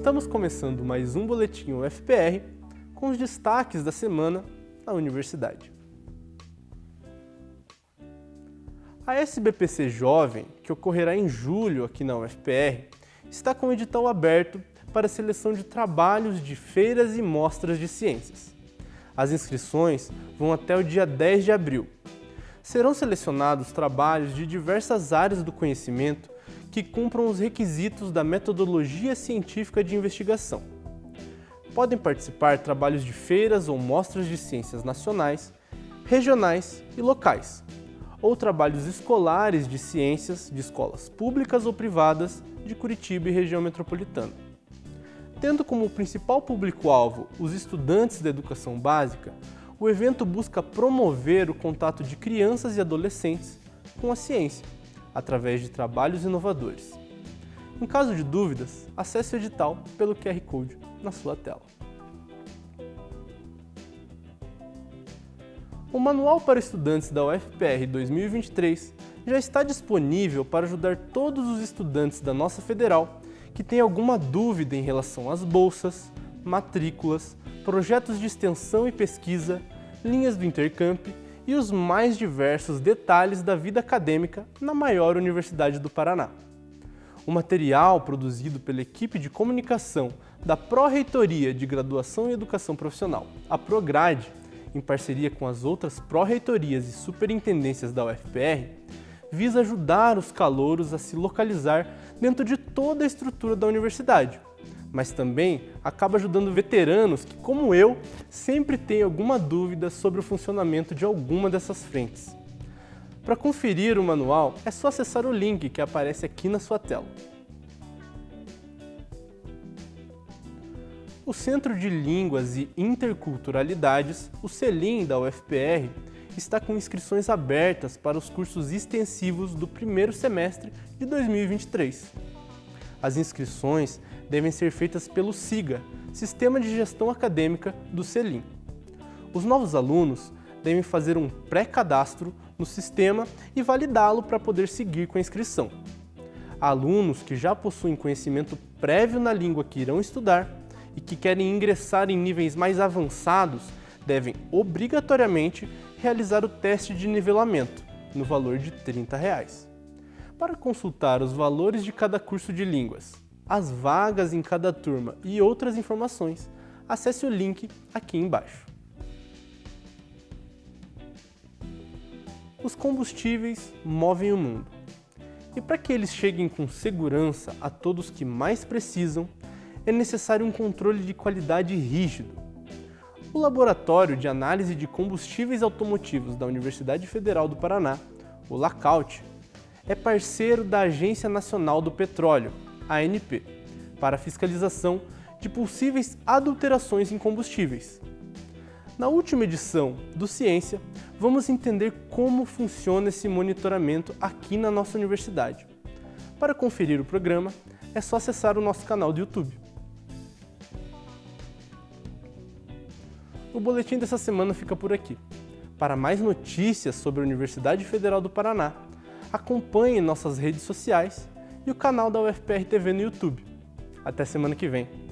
Estamos começando mais um Boletim UFPR com os destaques da semana na universidade. A SBPC Jovem, que ocorrerá em julho aqui na UFPR, está com o edital aberto para seleção de trabalhos de feiras e mostras de ciências. As inscrições vão até o dia 10 de abril. Serão selecionados trabalhos de diversas áreas do conhecimento que cumpram os requisitos da metodologia científica de investigação. Podem participar trabalhos de feiras ou mostras de ciências nacionais, regionais e locais, ou trabalhos escolares de ciências de escolas públicas ou privadas de Curitiba e região metropolitana. Tendo como principal público-alvo os estudantes da educação básica, o evento busca promover o contato de crianças e adolescentes com a ciência, através de trabalhos inovadores. Em caso de dúvidas, acesse o edital pelo QR Code na sua tela. O Manual para Estudantes da UFPR 2023 já está disponível para ajudar todos os estudantes da nossa federal que têm alguma dúvida em relação às bolsas, matrículas, projetos de extensão e pesquisa, linhas do Intercamp e os mais diversos detalhes da vida acadêmica na maior universidade do Paraná. O material produzido pela equipe de comunicação da Pró-Reitoria de Graduação e Educação Profissional, a Prograde, em parceria com as outras pró-reitorias e superintendências da UFPR, visa ajudar os calouros a se localizar dentro de toda a estrutura da universidade, mas também acaba ajudando veteranos que, como eu, sempre têm alguma dúvida sobre o funcionamento de alguma dessas frentes. Para conferir o manual, é só acessar o link que aparece aqui na sua tela. O Centro de Línguas e Interculturalidades, o CELIM da UFPR, está com inscrições abertas para os cursos extensivos do primeiro semestre de 2023. As inscrições devem ser feitas pelo SIGA, Sistema de Gestão Acadêmica do CELIM. Os novos alunos devem fazer um pré-cadastro no sistema e validá-lo para poder seguir com a inscrição. Alunos que já possuem conhecimento prévio na língua que irão estudar e que querem ingressar em níveis mais avançados devem obrigatoriamente realizar o teste de nivelamento, no valor de 30 reais. Para consultar os valores de cada curso de línguas, as vagas em cada turma e outras informações, acesse o link aqui embaixo. Os combustíveis movem o mundo. E para que eles cheguem com segurança a todos que mais precisam, é necessário um controle de qualidade rígido. O Laboratório de Análise de Combustíveis Automotivos da Universidade Federal do Paraná, o LACAUT, é parceiro da Agência Nacional do Petróleo, ANP, para fiscalização de possíveis adulterações em combustíveis. Na última edição do Ciência, vamos entender como funciona esse monitoramento aqui na nossa universidade. Para conferir o programa, é só acessar o nosso canal do YouTube. O boletim dessa semana fica por aqui. Para mais notícias sobre a Universidade Federal do Paraná, acompanhe nossas redes sociais e o canal da UFPR TV no YouTube. Até semana que vem.